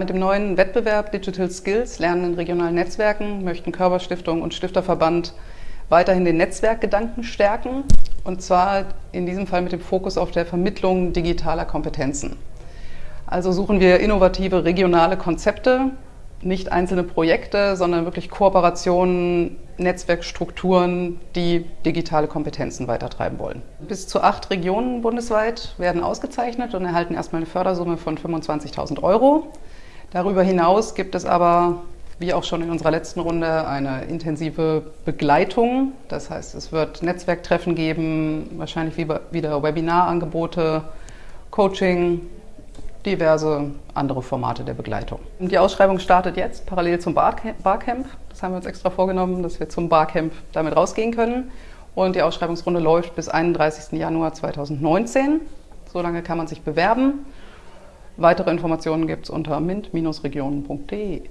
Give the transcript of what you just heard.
Mit dem neuen Wettbewerb Digital Skills Lernen in regionalen Netzwerken möchten Körperstiftung und Stifterverband weiterhin den Netzwerkgedanken stärken und zwar in diesem Fall mit dem Fokus auf der Vermittlung digitaler Kompetenzen. Also suchen wir innovative regionale Konzepte, nicht einzelne Projekte, sondern wirklich Kooperationen, Netzwerkstrukturen, die digitale Kompetenzen weitertreiben wollen. Bis zu acht Regionen bundesweit werden ausgezeichnet und erhalten erstmal eine Fördersumme von 25.000 Euro. Darüber hinaus gibt es aber, wie auch schon in unserer letzten Runde, eine intensive Begleitung. Das heißt, es wird Netzwerktreffen geben, wahrscheinlich wieder Webinarangebote, Coaching, diverse andere Formate der Begleitung. Die Ausschreibung startet jetzt parallel zum Barcamp. Das haben wir uns extra vorgenommen, dass wir zum Barcamp damit rausgehen können. Und die Ausschreibungsrunde läuft bis 31. Januar 2019. So lange kann man sich bewerben. Weitere Informationen gibt es unter mint-regionen.de.